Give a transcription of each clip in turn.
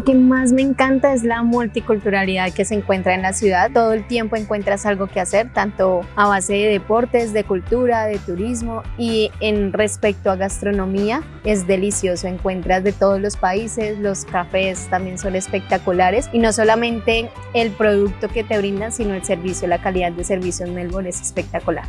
Lo que más me encanta es la multiculturalidad que se encuentra en la ciudad. Todo el tiempo encuentras algo que hacer, tanto a base de deportes, de cultura, de turismo y en respecto a gastronomía es delicioso. Encuentras de todos los países, los cafés también son espectaculares y no solamente el producto que te brindan, sino el servicio, la calidad de servicio en Melbourne es espectacular.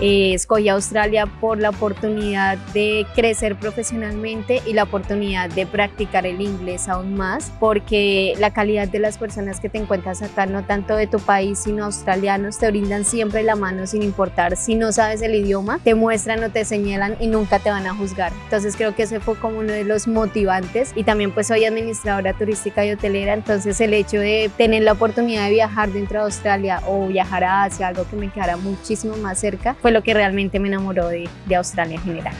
Eh, escogí Australia por la oportunidad de crecer profesionalmente y la oportunidad de practicar el inglés aún más, porque la calidad de las personas que te encuentras acá, no tanto de tu país, sino australianos, te brindan siempre la mano sin importar si no sabes el idioma, te muestran o te señalan y nunca te van a juzgar. Entonces creo que ese fue como uno de los motivantes y también pues soy administradora turística y hotelera, entonces el hecho de tener la oportunidad de viajar dentro de Australia o viajar a Asia, algo que me quedara muchísimo más cerca, fue lo que realmente me enamoró de, Australia en general.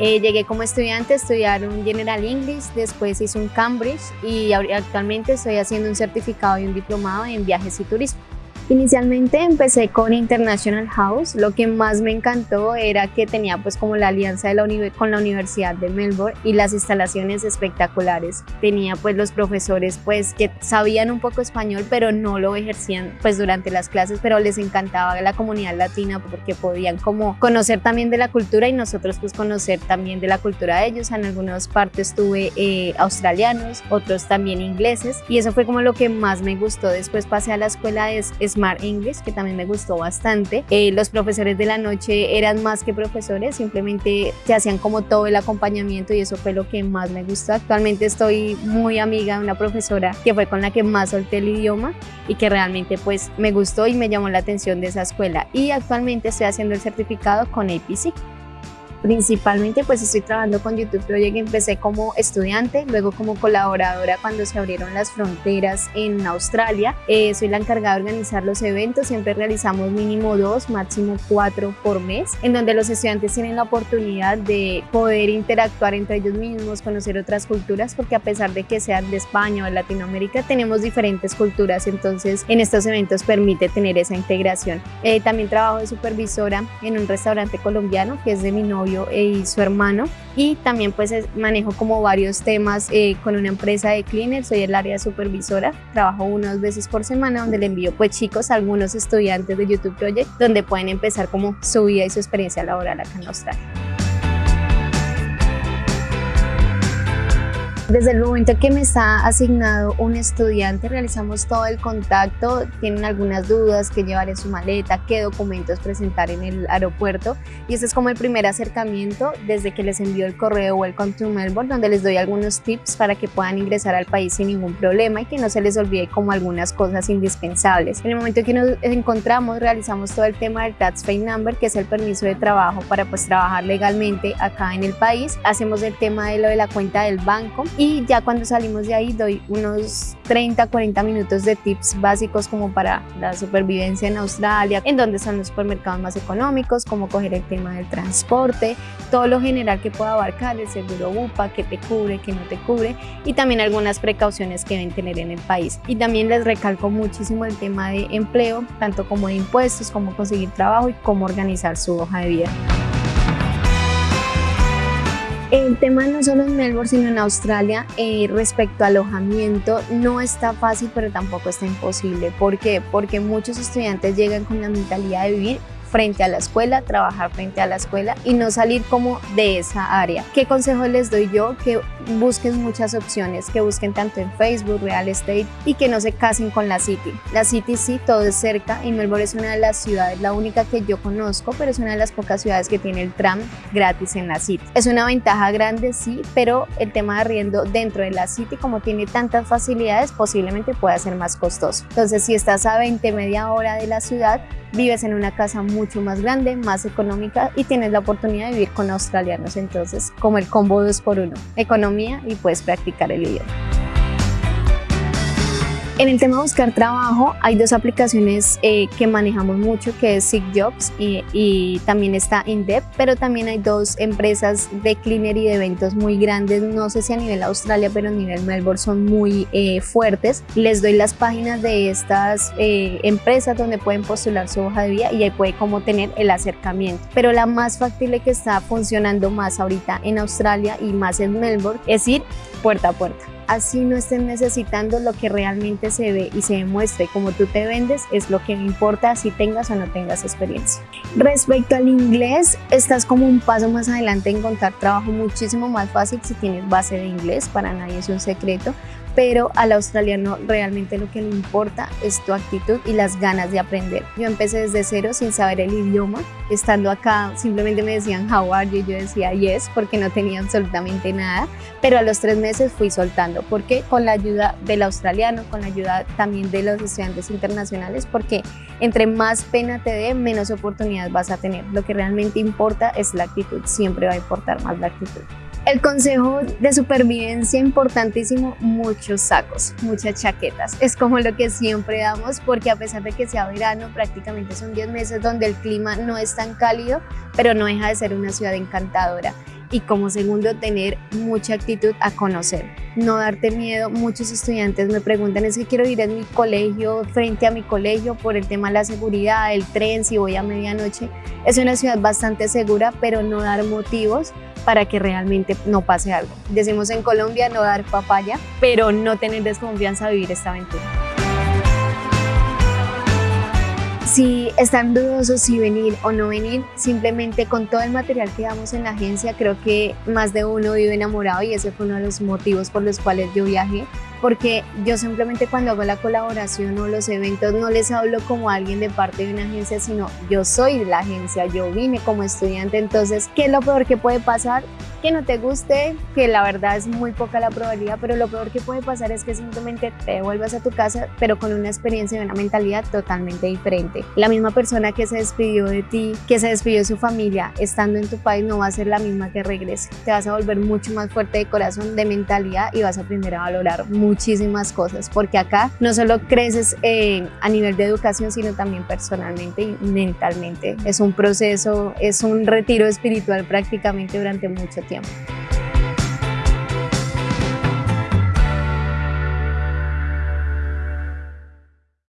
Eh, llegué como estudiante a estudiar un General English, después hice un Cambridge y actualmente estoy haciendo un certificado y un diplomado en viajes y turismo. Inicialmente empecé con International House, lo que más me encantó era que tenía pues como la alianza de la con la Universidad de Melbourne y las instalaciones espectaculares. Tenía pues los profesores pues que sabían un poco español pero no lo ejercían pues durante las clases, pero les encantaba la comunidad latina porque podían como conocer también de la cultura y nosotros pues conocer también de la cultura de ellos. En algunas partes tuve eh, australianos, otros también ingleses y eso fue como lo que más me gustó. Después pasé a la escuela de Smart English, que también me gustó bastante. Eh, los profesores de la noche eran más que profesores, simplemente se hacían como todo el acompañamiento y eso fue lo que más me gustó. Actualmente estoy muy amiga de una profesora que fue con la que más solté el idioma y que realmente pues me gustó y me llamó la atención de esa escuela. Y actualmente estoy haciendo el certificado con APC. Principalmente pues estoy trabajando con YouTube Project, empecé como estudiante, luego como colaboradora cuando se abrieron las fronteras en Australia. Eh, soy la encargada de organizar los eventos, siempre realizamos mínimo dos, máximo cuatro por mes, en donde los estudiantes tienen la oportunidad de poder interactuar entre ellos mismos, conocer otras culturas, porque a pesar de que sean de España o de Latinoamérica, tenemos diferentes culturas, entonces en estos eventos permite tener esa integración. Eh, también trabajo de supervisora en un restaurante colombiano que es de mi novio y su hermano. Y también pues manejo como varios temas eh, con una empresa de cleaner, soy el área supervisora, trabajo unas veces por semana donde le envío pues chicos a algunos estudiantes de YouTube Project donde pueden empezar como su vida y su experiencia laboral acá en Australia. Desde el momento que me está asignado un estudiante, realizamos todo el contacto, tienen algunas dudas, qué llevar en su maleta, qué documentos presentar en el aeropuerto y ese es como el primer acercamiento desde que les envío el correo Welcome to Melbourne, donde les doy algunos tips para que puedan ingresar al país sin ningún problema y que no se les olvide como algunas cosas indispensables. En el momento que nos encontramos, realizamos todo el tema del Tax Pay Number, que es el permiso de trabajo para pues trabajar legalmente acá en el país. Hacemos el tema de lo de la cuenta del banco ya cuando salimos de ahí doy unos 30, 40 minutos de tips básicos como para la supervivencia en Australia, en dónde están los supermercados más económicos, cómo coger el tema del transporte, todo lo general que pueda abarcar, el seguro UPA, que te cubre, que no te cubre y también algunas precauciones que deben tener en el país. Y también les recalco muchísimo el tema de empleo, tanto como de impuestos, cómo conseguir trabajo y cómo organizar su hoja de vida. El tema no solo en Melbourne, sino en Australia, eh, respecto a alojamiento, no está fácil, pero tampoco está imposible. ¿Por qué? Porque muchos estudiantes llegan con la mentalidad de vivir frente a la escuela, trabajar frente a la escuela y no salir como de esa área. ¿Qué consejo les doy yo? Que busquen muchas opciones, que busquen tanto en Facebook, Real Estate y que no se casen con la City. La City sí, todo es cerca y Melbourne es una de las ciudades, la única que yo conozco, pero es una de las pocas ciudades que tiene el tram gratis en la City. Es una ventaja grande, sí, pero el tema de arriendo dentro de la City, como tiene tantas facilidades, posiblemente pueda ser más costoso. Entonces, si estás a 20, media hora de la ciudad, vives en una casa mucho más grande, más económica y tienes la oportunidad de vivir con australianos. Entonces, como el combo 2 por 1 economía y puedes practicar el idioma. En el tema de buscar trabajo hay dos aplicaciones eh, que manejamos mucho que es Sick Jobs y, y también está Indep, pero también hay dos empresas de cleaner y de eventos muy grandes, no sé si a nivel Australia pero a nivel Melbourne son muy eh, fuertes. Les doy las páginas de estas eh, empresas donde pueden postular su hoja de vida y ahí puede como tener el acercamiento. Pero la más factible que está funcionando más ahorita en Australia y más en Melbourne es ir puerta a puerta así no estén necesitando lo que realmente se ve y se demuestre como tú te vendes es lo que importa si tengas o no tengas experiencia. Respecto al inglés, estás como un paso más adelante en encontrar trabajo muchísimo más fácil si tienes base de inglés, para nadie es un secreto, pero al australiano realmente lo que le importa es tu actitud y las ganas de aprender. Yo empecé desde cero sin saber el idioma, estando acá simplemente me decían how are you, yo decía yes porque no tenía absolutamente nada, pero a los tres meses fui soltando, porque con la ayuda del australiano, con la ayuda también de los estudiantes internacionales, porque entre más pena te dé, menos oportunidades vas a tener. Lo que realmente importa es la actitud, siempre va a importar más la actitud. El consejo de supervivencia importantísimo, muchos sacos, muchas chaquetas. Es como lo que siempre damos porque a pesar de que sea verano, prácticamente son 10 meses donde el clima no es tan cálido, pero no deja de ser una ciudad encantadora y como segundo tener mucha actitud a conocer, no darte miedo. Muchos estudiantes me preguntan es que quiero ir en mi colegio, frente a mi colegio por el tema de la seguridad, el tren, si voy a medianoche. Es una ciudad bastante segura, pero no dar motivos para que realmente no pase algo. Decimos en Colombia no dar papaya, pero no tener desconfianza a vivir esta aventura. Si están dudosos si venir o no venir, simplemente con todo el material que damos en la agencia, creo que más de uno vive enamorado y ese fue uno de los motivos por los cuales yo viajé porque yo simplemente cuando hago la colaboración o los eventos no les hablo como alguien de parte de una agencia, sino yo soy la agencia, yo vine como estudiante, entonces, ¿qué es lo peor que puede pasar? que no te guste, que la verdad es muy poca la probabilidad, pero lo peor que puede pasar es que simplemente te vuelvas a tu casa, pero con una experiencia y una mentalidad totalmente diferente. La misma persona que se despidió de ti, que se despidió de su familia, estando en tu país, no va a ser la misma que regrese. Te vas a volver mucho más fuerte de corazón, de mentalidad y vas a aprender a valorar muchísimas cosas, porque acá no solo creces eh, a nivel de educación, sino también personalmente y mentalmente. Es un proceso, es un retiro espiritual prácticamente durante mucho tiempo.